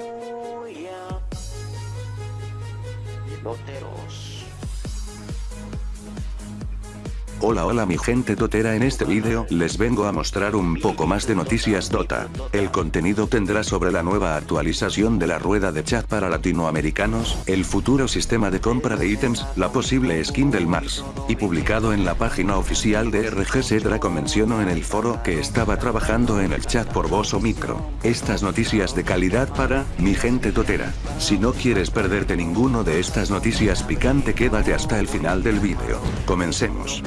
Oh, Hola hola mi gente totera en este vídeo les vengo a mostrar un poco más de noticias Dota. El contenido tendrá sobre la nueva actualización de la rueda de chat para latinoamericanos, el futuro sistema de compra de ítems, la posible skin del Mars. Y publicado en la página oficial de RGC Draco menciono en el foro que estaba trabajando en el chat por voz o micro. Estas noticias de calidad para, mi gente totera. Si no quieres perderte ninguno de estas noticias picante quédate hasta el final del vídeo. Comencemos.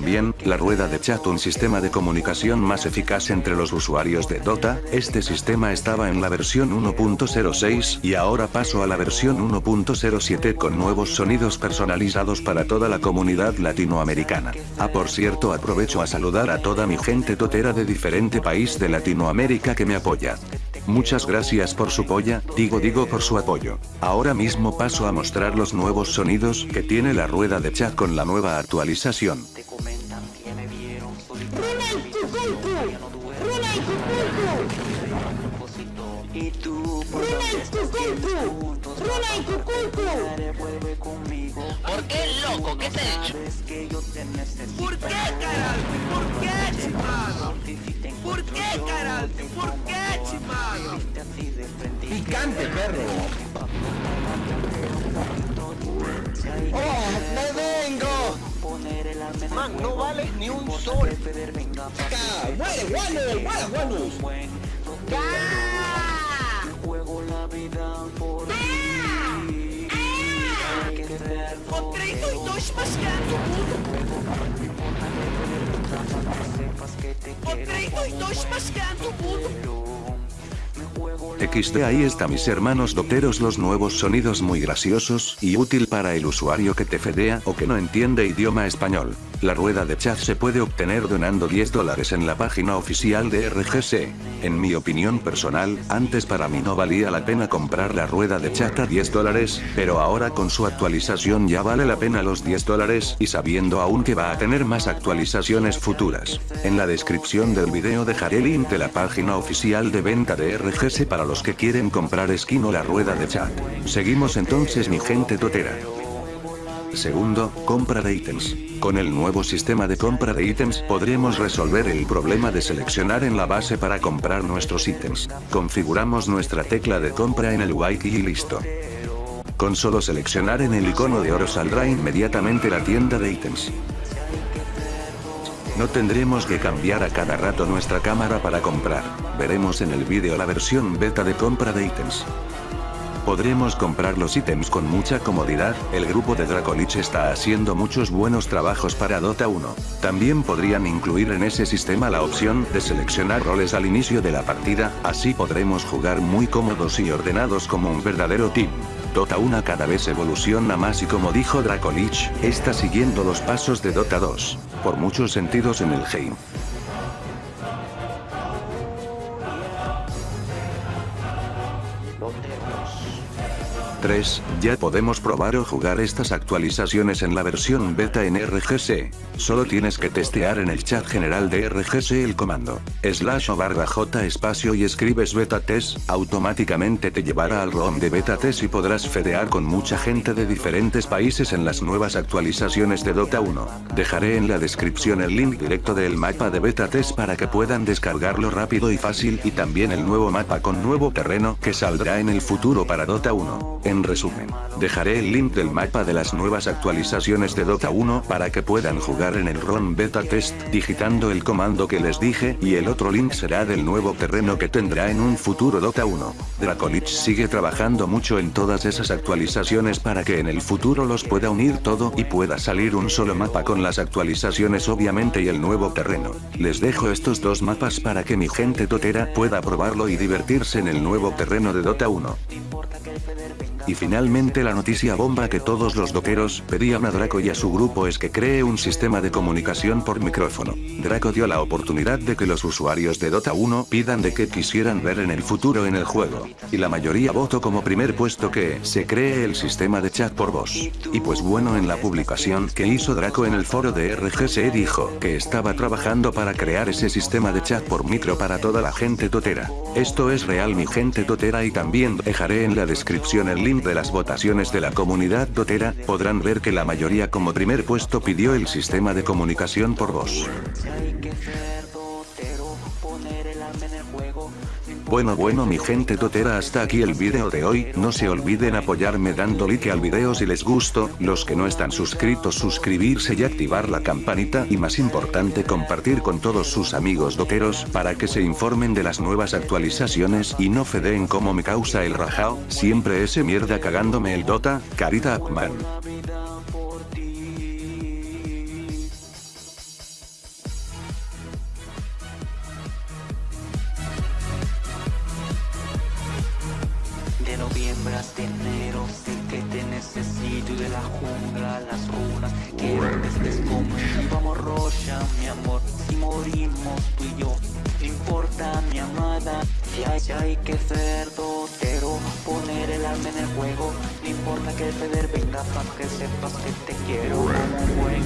Bien, la rueda de chat un sistema de comunicación más eficaz entre los usuarios de Dota, este sistema estaba en la versión 1.06 y ahora paso a la versión 1.07 con nuevos sonidos personalizados para toda la comunidad latinoamericana. Ah por cierto aprovecho a saludar a toda mi gente totera de diferente país de Latinoamérica que me apoya. Muchas gracias por su polla, digo digo por su apoyo. Ahora mismo paso a mostrar los nuevos sonidos que tiene la rueda de chat con la nueva actualización. por ¡Runa donde y estés bien Cuculcu! juntos, ¡Runa y Cuculcu! Madre, vuelve conmigo. ¿Por qué, loco? ¿Qué te he hecho? ¿Por qué, carajo? Picante, perro. ¡Oh, me vengo! Man, no vales ni un sol. muere, guano, guano, guanos. ¡Ah! juego la vida por ti. Dois mascados do XD ahí está mis hermanos doteros los nuevos sonidos muy graciosos y útil para el usuario que te fedea o que no entiende idioma español. La rueda de chat se puede obtener donando 10 dólares en la página oficial de RGC. En mi opinión personal, antes para mí no valía la pena comprar la rueda de chat a 10 dólares, pero ahora con su actualización ya vale la pena los 10 dólares y sabiendo aún que va a tener más actualizaciones futuras. En la descripción del video dejaré link de la página oficial de venta de RGS para los que quieren comprar skin o la rueda de chat. Seguimos entonces mi gente totera. Segundo, compra de ítems. Con el nuevo sistema de compra de ítems podremos resolver el problema de seleccionar en la base para comprar nuestros ítems. Configuramos nuestra tecla de compra en el white y listo. Con solo seleccionar en el icono de oro saldrá inmediatamente la tienda de ítems. No tendremos que cambiar a cada rato nuestra cámara para comprar. Veremos en el vídeo la versión beta de compra de ítems. Podremos comprar los ítems con mucha comodidad, el grupo de Dracolich está haciendo muchos buenos trabajos para Dota 1. También podrían incluir en ese sistema la opción de seleccionar roles al inicio de la partida, así podremos jugar muy cómodos y ordenados como un verdadero team. Dota 1 cada vez evoluciona más y como dijo Dracolich, está siguiendo los pasos de Dota 2, por muchos sentidos en el game. 3. Ya podemos probar o jugar estas actualizaciones en la versión beta en RGC. Solo tienes que testear en el chat general de RGC el comando slash o barra j espacio y escribes beta test, automáticamente te llevará al ROM de beta test y podrás fedear con mucha gente de diferentes países en las nuevas actualizaciones de Dota 1. Dejaré en la descripción el link directo del mapa de beta test para que puedan descargarlo rápido y fácil y también el nuevo mapa con nuevo terreno que saldrá en el futuro para Dota 1. En resumen, dejaré el link del mapa de las nuevas actualizaciones de Dota 1 para que puedan jugar en el ROM beta test digitando el comando que les dije y el otro link será del nuevo terreno que tendrá en un futuro Dota 1. Dracolich sigue trabajando mucho en todas esas actualizaciones para que en el futuro los pueda unir todo y pueda salir un solo mapa con las actualizaciones obviamente y el nuevo terreno. Les dejo estos dos mapas para que mi gente totera pueda probarlo y divertirse en el nuevo terreno de Dota 1. Y finalmente la noticia bomba que todos los doqueros pedían a Draco y a su grupo es que cree un sistema de comunicación por micrófono. Draco dio la oportunidad de que los usuarios de Dota 1 pidan de qué quisieran ver en el futuro en el juego. Y la mayoría votó como primer puesto que se cree el sistema de chat por voz. Y pues bueno en la publicación que hizo Draco en el foro de RGC dijo que estaba trabajando para crear ese sistema de chat por micro para toda la gente totera. Esto es real mi gente totera y también dejaré en la descripción el link de las votaciones de la comunidad totera, podrán ver que la mayoría como primer puesto pidió el sistema de comunicación por voz. Bueno bueno mi gente totera hasta aquí el video de hoy, no se olviden apoyarme dando like al video si les gustó, los que no están suscritos suscribirse y activar la campanita. Y más importante compartir con todos sus amigos doteros para que se informen de las nuevas actualizaciones y no fedeen como me causa el rajao, siempre ese mierda cagándome el Dota, Carita Upman. Enero sé que te necesito y de la jungla a las runas. Quiero que estés conmigo Vamos Rocha, mi amor, si morimos tú y yo. No importa mi amada, si hay, si hay que ser dotero Poner el alma en el juego No importa que el Feder venga para que sepas que te quiero. Como un buen